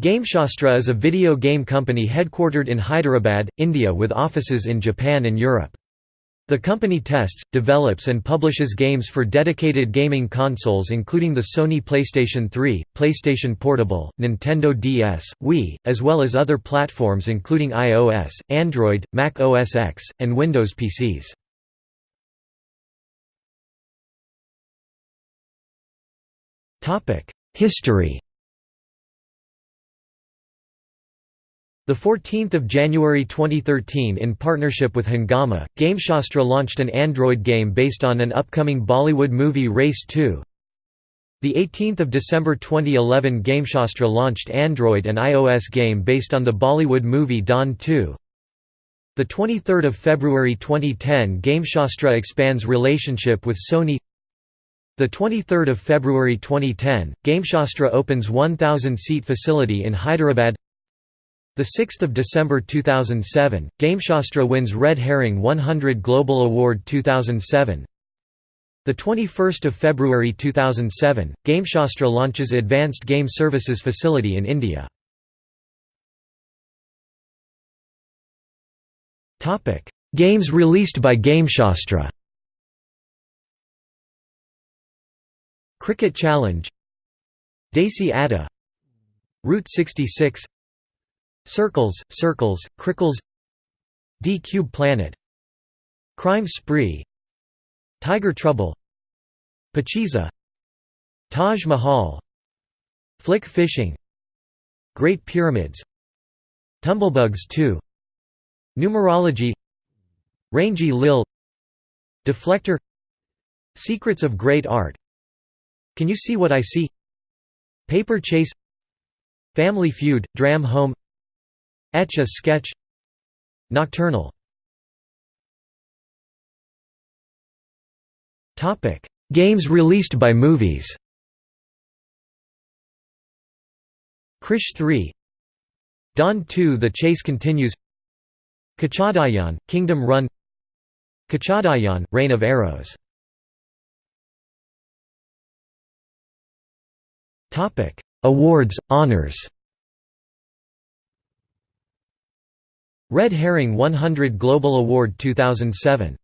GameShastra is a video game company headquartered in Hyderabad, India with offices in Japan and Europe. The company tests, develops and publishes games for dedicated gaming consoles including the Sony PlayStation 3, PlayStation Portable, Nintendo DS, Wii, as well as other platforms including iOS, Android, Mac OS X, and Windows PCs. History 14th of January 2013 in partnership with Hungama, GameShastra launched an Android game based on an upcoming Bollywood movie Race 2. The 18th of December 2011 GameShastra launched Android and iOS game based on the Bollywood movie Don 2. The 23rd of February 2010 GameShastra expands relationship with Sony. The 23rd of February 2010 GameShastra opens 1000 seat facility in Hyderabad. The 6th of December 2007, GameShastra wins Red Herring 100 Global Award 2007. The 21st of February 2007, GameShastra launches Advanced Game Services facility in India. Topic: Games released by GameShastra. Cricket Challenge Desi Adda Route 66 Circles, Circles, Crickles D-Cube Planet Crime Spree Tiger Trouble Pachisi Taj Mahal Flick Fishing Great Pyramids Tumblebugs 2 Numerology Rangy Lil Deflector Secrets of Great Art Can You See What I See? Paper Chase Family Feud, Dream Home Etch a Sketch. Nocturnal. Games released by movies. Krrish 3 Don 2 The chase continues. Kochadaiiyaan, Kingdom Run. Kochadaiiyaan, Reign of Arrows. Awards, honors Red Herring 100 Global Award 2007